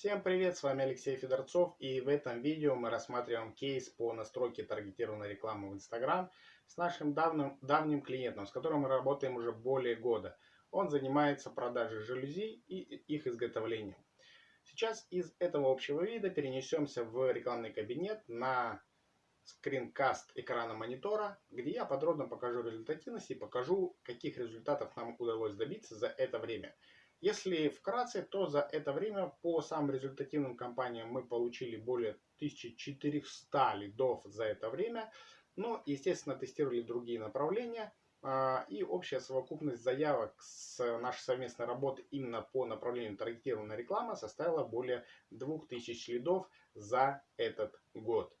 Всем привет, с вами Алексей Федорцов и в этом видео мы рассматриваем кейс по настройке таргетированной рекламы в Instagram с нашим давним, давним клиентом, с которым мы работаем уже более года. Он занимается продажей жалюзи и их изготовлением. Сейчас из этого общего вида перенесемся в рекламный кабинет на скринкаст экрана монитора, где я подробно покажу результативность и покажу, каких результатов нам удалось добиться за это время. Если вкратце, то за это время по самым результативным компаниям мы получили более 1400 лидов за это время. Но, естественно, тестировали другие направления. А, и общая совокупность заявок с нашей совместной работы именно по направлению таргетированная реклама составила более 2000 лидов за этот год.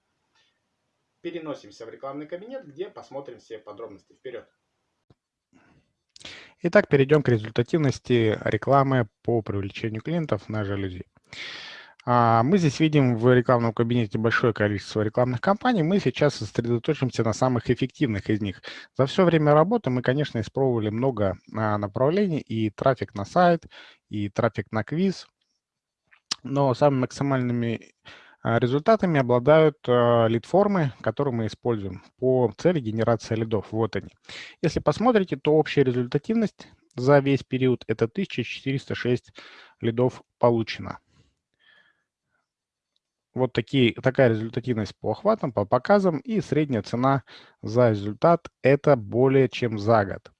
Переносимся в рекламный кабинет, где посмотрим все подробности. Вперед! Итак, перейдем к результативности рекламы по привлечению клиентов на жалюзи. А, мы здесь видим в рекламном кабинете большое количество рекламных кампаний. Мы сейчас сосредоточимся на самых эффективных из них. За все время работы мы, конечно, испробовали много а, направлений, и трафик на сайт, и трафик на квиз. Но самыми максимальными результатами обладают а, лид-формы, которые мы используем по цели генерации лидов. Вот они. Если посмотрите, то общая результативность за весь период это 1406 лидов получено. Вот такие, такая результативность по охватам, по показам и средняя цена за результат это более чем за год.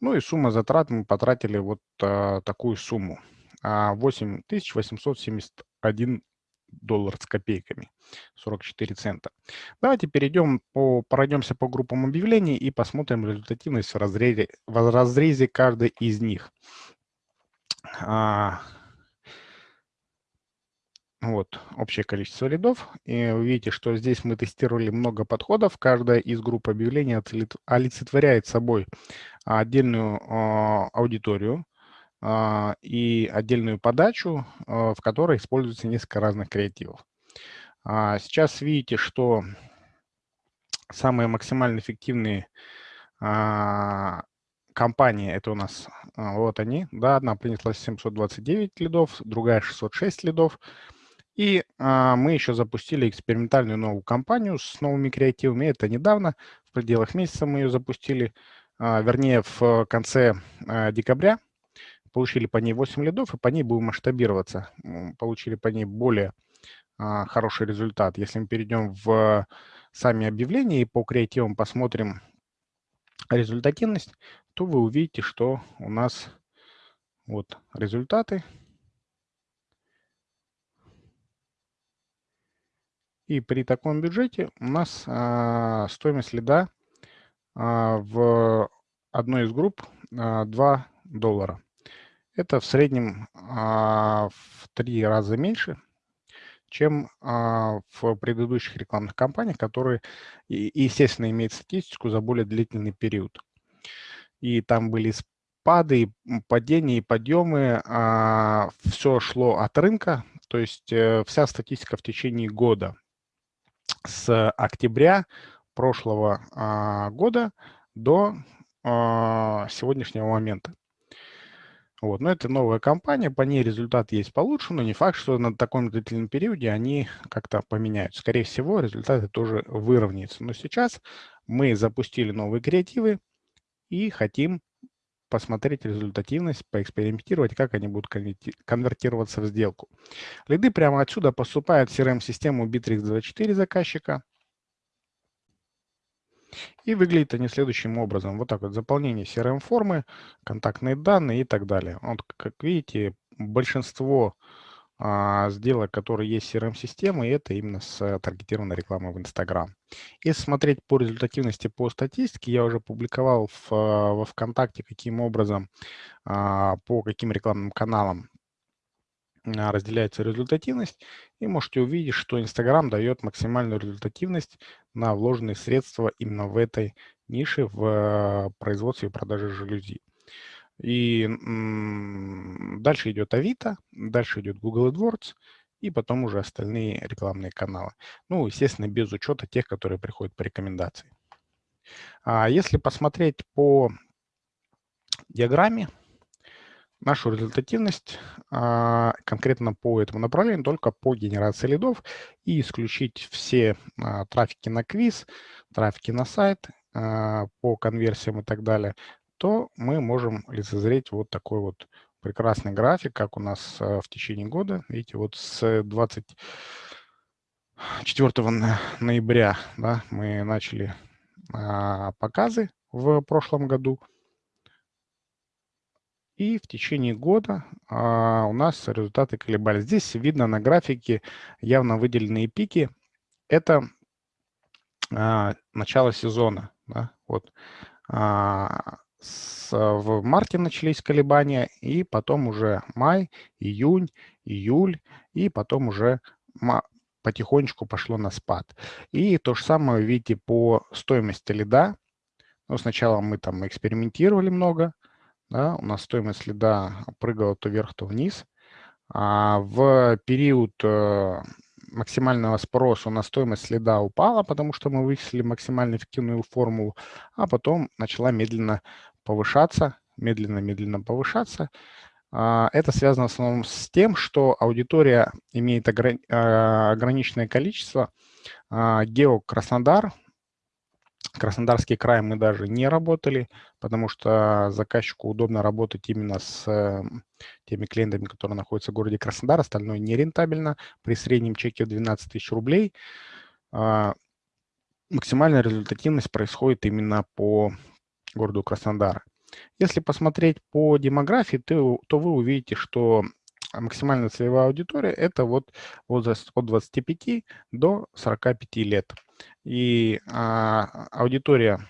Ну и сумма затрат мы потратили вот а, такую сумму. 8871 доллар с копейками, 44 цента. Давайте перейдем, по, пройдемся по группам объявлений и посмотрим результативность в разрезе, в разрезе каждой из них. А, вот, общее количество лидов. И вы видите, что здесь мы тестировали много подходов. Каждая из групп объявлений олицетворяет собой отдельную а, аудиторию, и отдельную подачу, а, в которой используется несколько разных креативов. А, сейчас видите, что самые максимально эффективные компании, это у нас вот они, да, одна принесла 729 лидов, другая 606 лидов. И мы еще запустили экспериментальную новую кампанию с новыми креативами. Это недавно, в пределах месяца мы ее запустили, вернее, в конце декабря получили по ней 8 лидов, и по ней будем масштабироваться. Получили по ней более а, хороший результат. Если мы перейдем в сами объявления и по креативам посмотрим результативность, то вы увидите, что у нас вот результаты. И при таком бюджете у нас а, стоимость лида а, в одной из групп а, 2 доллара. Это в среднем а, в три раза меньше, чем а, в предыдущих рекламных кампаниях, которые, естественно, имеют статистику за более длительный период. И там были спады, падения и подъемы. А, Все шло от рынка, то есть э, вся статистика в течение года с октября прошлого года до сегодняшнего момента. Вот. Но это новая компания, по ней результат есть получше, но не факт, что на таком длительном периоде они как-то поменяются. Скорее всего, результаты тоже выровняются. Но сейчас мы запустили новые креативы и хотим посмотреть результативность, поэкспериментировать, как они будут конвертироваться в сделку. Лиды прямо отсюда поступают в CRM-систему Bittrex24 заказчика – и выглядят они следующим образом. Вот так вот, заполнение CRM-формы, контактные данные и так далее. Вот, как видите, большинство а, сделок, которые есть CRM-системы, это именно с таргетированной рекламой в Instagram. Если смотреть по результативности по статистике, я уже публиковал в, во ВКонтакте, каким образом, а, по каким рекламным каналам разделяется результативность, и можете увидеть, что Instagram дает максимальную результативность на вложенные средства именно в этой нише в э, производстве и продаже жалюзи. И дальше идет Авито, дальше идет Google AdWords, и потом уже остальные рекламные каналы. Ну, естественно, без учета тех, которые приходят по рекомендации. А если посмотреть по диаграмме, нашу результативность а, конкретно по этому направлению только по генерации лидов и исключить все а, трафики на квиз, трафики на сайт а, по конверсиям и так далее, то мы можем лицезреть вот такой вот прекрасный график, как у нас в течение года. Видите, вот с 24 ноября да, мы начали показы в прошлом году. И в течение года а, у нас результаты колебались. Здесь видно на графике явно выделенные пики. Это а, начало сезона. Да? Вот. А, с, в марте начались колебания, и потом уже май, июнь, июль, и потом уже потихонечку пошло на спад. И то же самое видите по стоимости лида. Ну, сначала мы там экспериментировали много, да, у нас стоимость лида прыгала то вверх, то вниз. А в период э, максимального спроса у нас стоимость следа упала, потому что мы вычислили максимально эффективную формулу, а потом начала медленно повышаться, медленно-медленно повышаться. А, это связано в основном с тем, что аудитория имеет а, ограниченное количество. А, Гео Краснодар Краснодарский край мы даже не работали, потому что заказчику удобно работать именно с эм, теми клиентами, которые находятся в городе Краснодар, остальное не рентабельно. При среднем чеке в 12 тысяч рублей а, максимальная результативность происходит именно по городу Краснодар. Если посмотреть по демографии, то, то вы увидите, что максимальная целевая аудитория – это вот возраст от 25 до 45 лет. И а, аудитория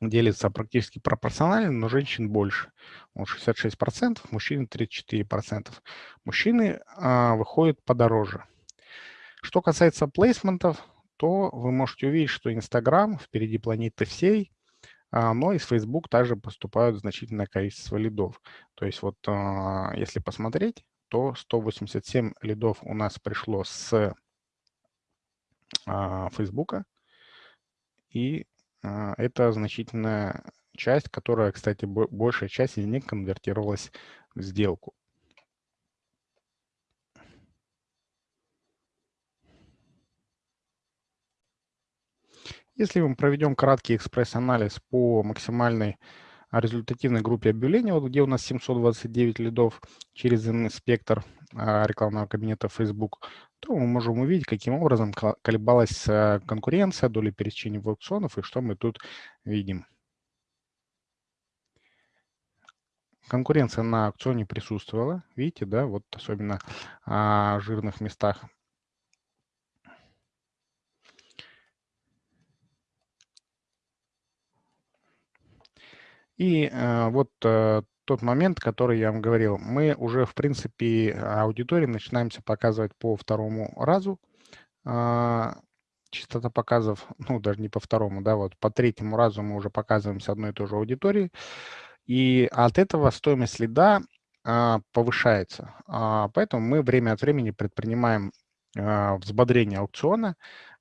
делится практически пропорционально, но женщин больше. Вот 66%, мужчин 34%. Мужчины а, выходят подороже. Что касается плейсментов, то вы можете увидеть, что Инстаграм впереди планеты всей, а, но из Facebook также поступают значительное количество лидов. То есть вот а, если посмотреть, то 187 лидов у нас пришло с Facebook, и а, это значительная часть, которая, кстати, большая часть из них конвертировалась в сделку. Если мы проведем краткий экспресс-анализ по максимальной результативной группе объявлений, вот где у нас 729 лидов через инспектор а, рекламного кабинета Facebook, то мы можем увидеть, каким образом колебалась э, конкуренция, доля пересечений в аукционов и что мы тут видим. Конкуренция на аукционе присутствовала, видите, да, вот особенно а, в жирных местах И э, вот э, тот момент, который я вам говорил, мы уже, в принципе, аудитории начинаемся показывать по второму разу. Э, частота показов, ну, даже не по второму, да, вот по третьему разу мы уже показываем с одной и той же аудитории. И от этого стоимость лида э, повышается. Э, поэтому мы время от времени предпринимаем взбодрение аукциона,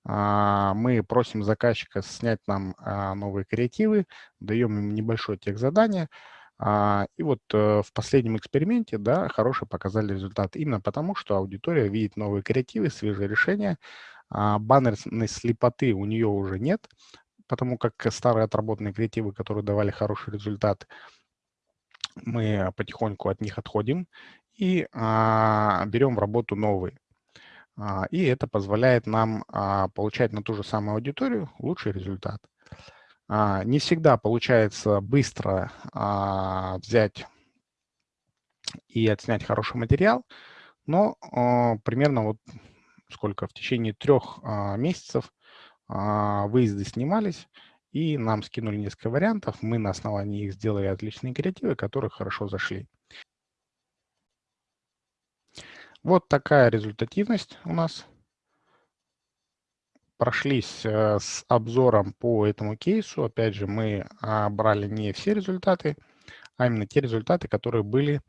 а, мы просим заказчика снять нам а, новые креативы, даем им небольшое техзадание, а, и вот э, в последнем эксперименте, да, хорошие показали результат. Именно потому, что аудитория видит новые креативы, свежие решения. Баннерной слепоты у нее уже нет, потому как старые отработанные креативы, которые давали хороший результат, мы потихоньку от них отходим и берем в работу новые. А, и это позволяет нам а, получать на ту же самую аудиторию лучший результат. А, не всегда получается быстро взять и отснять хороший материал, но примерно вот сколько, в течение трех месяцев выезды снимались, и нам скинули несколько вариантов, мы на основании их сделали отличные креативы, которые хорошо зашли. Вот такая результативность у нас. Прошлись э, с обзором по этому кейсу. Опять же, мы а, брали не все результаты, а именно те результаты, которые были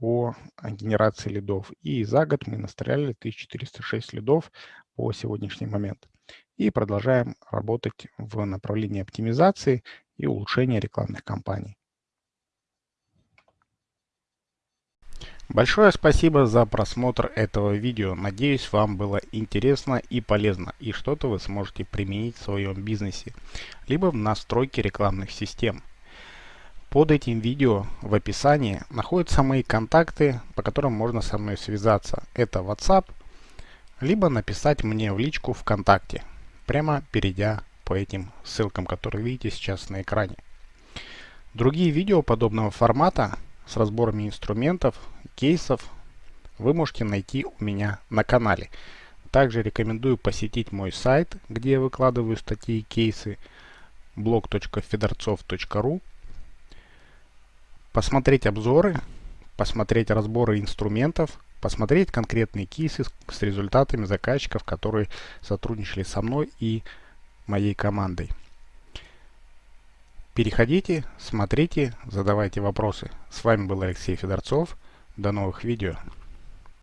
по генерации лидов. И за год мы настреляли 1406 лидов по сегодняшний момент. И продолжаем работать в направлении оптимизации и улучшения рекламных кампаний. Большое спасибо за просмотр этого видео. Надеюсь, вам было интересно и полезно, и что-то вы сможете применить в своем бизнесе, либо в настройке рекламных систем. Под этим видео в описании находятся мои контакты, по которым можно со мной связаться. Это WhatsApp, либо написать мне в личку ВКонтакте, прямо перейдя по этим ссылкам, которые видите сейчас на экране. Другие видео подобного формата с разборами инструментов, кейсов вы можете найти у меня на канале. Также рекомендую посетить мой сайт, где я выкладываю статьи и кейсы blog.fedorцов.ru посмотреть обзоры, посмотреть разборы инструментов, посмотреть конкретные кейсы с результатами заказчиков, которые сотрудничали со мной и моей командой. Переходите, смотрите, задавайте вопросы. С вами был Алексей Федорцов. До новых видео.